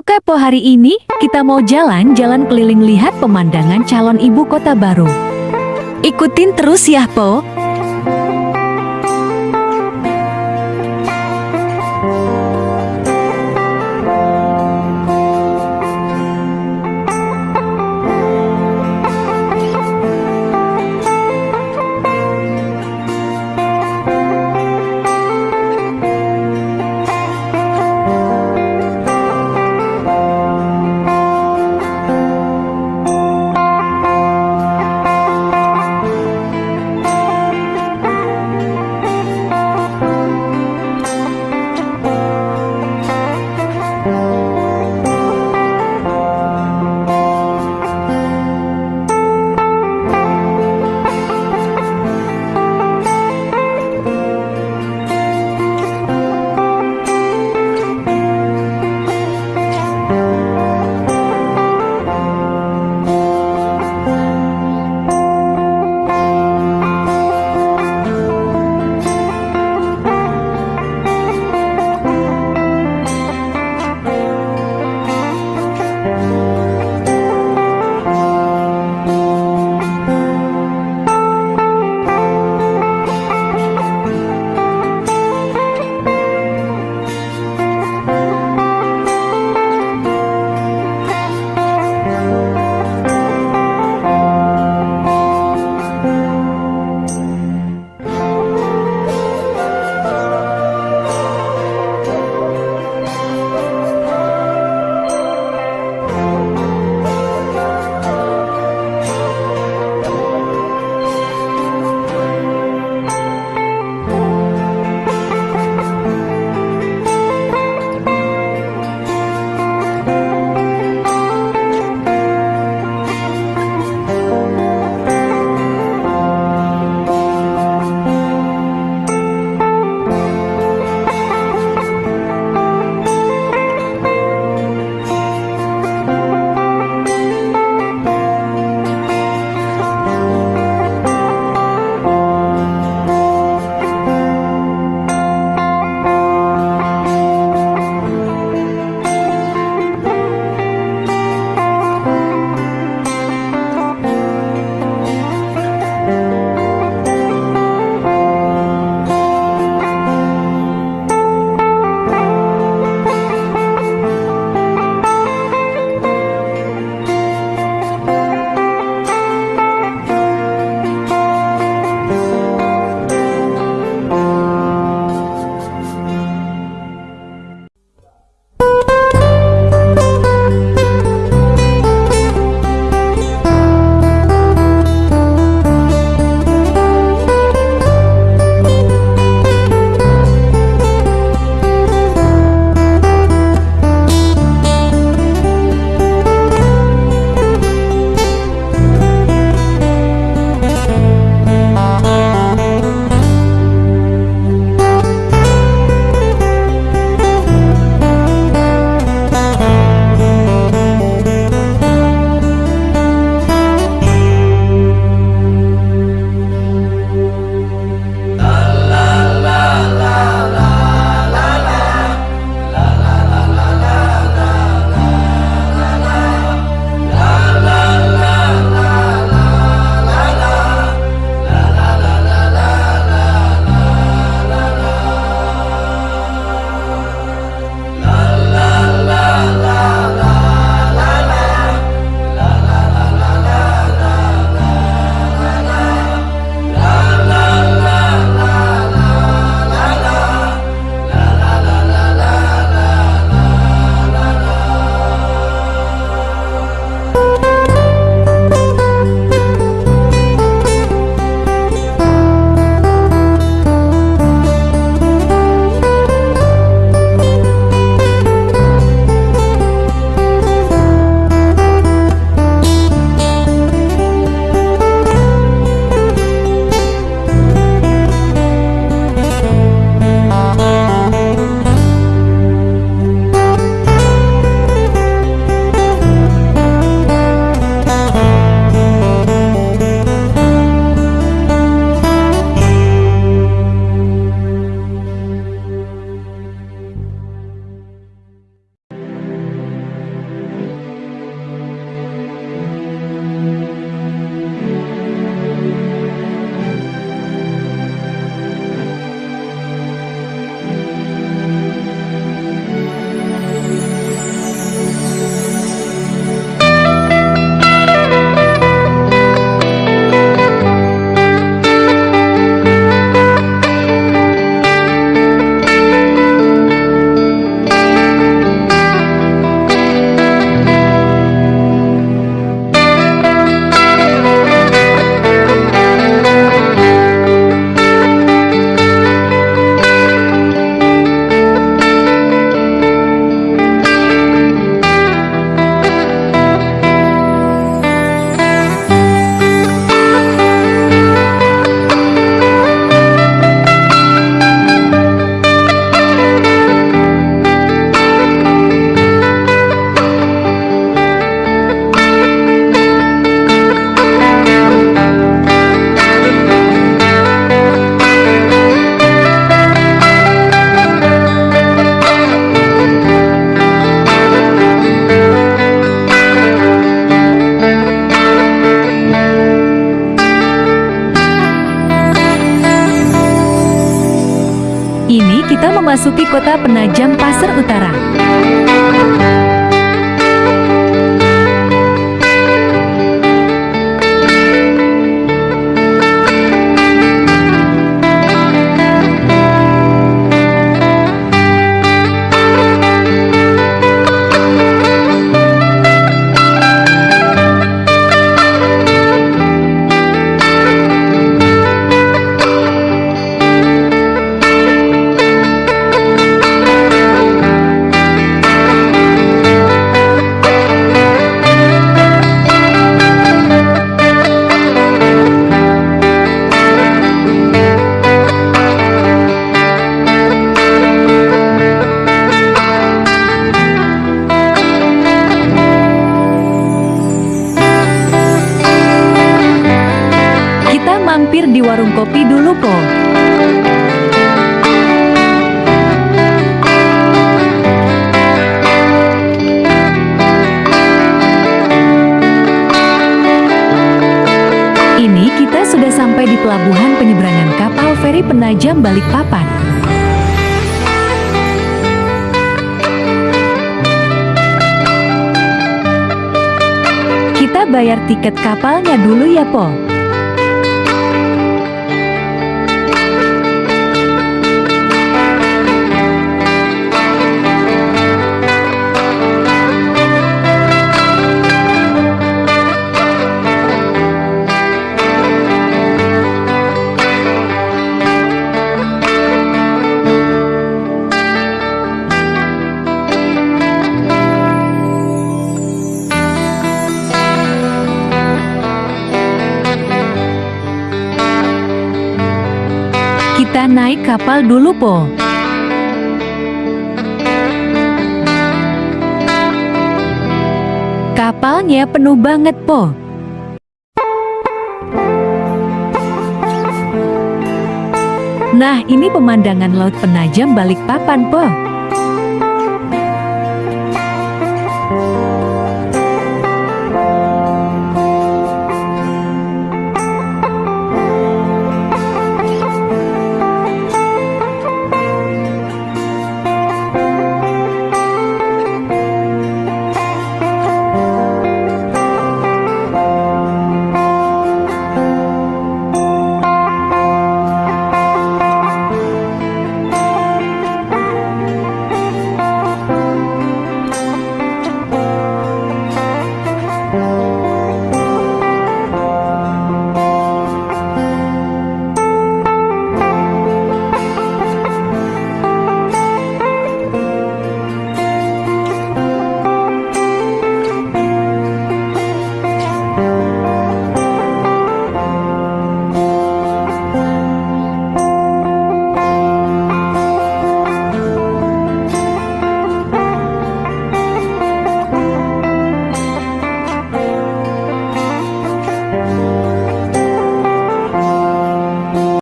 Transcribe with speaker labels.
Speaker 1: Oke Po hari ini kita mau jalan-jalan keliling lihat pemandangan calon ibu kota baru. Ikutin terus ya Po. Memasuki kota penajam Pasir Utara. Kopi dulu, Po. Ini kita sudah sampai di pelabuhan penyeberangan kapal feri Penajam Balikpapan. Kita bayar tiket kapalnya dulu ya, Po. Kita naik kapal dulu, Po. Kapalnya penuh banget, Po. Nah, ini pemandangan laut penajam Balikpapan, Po.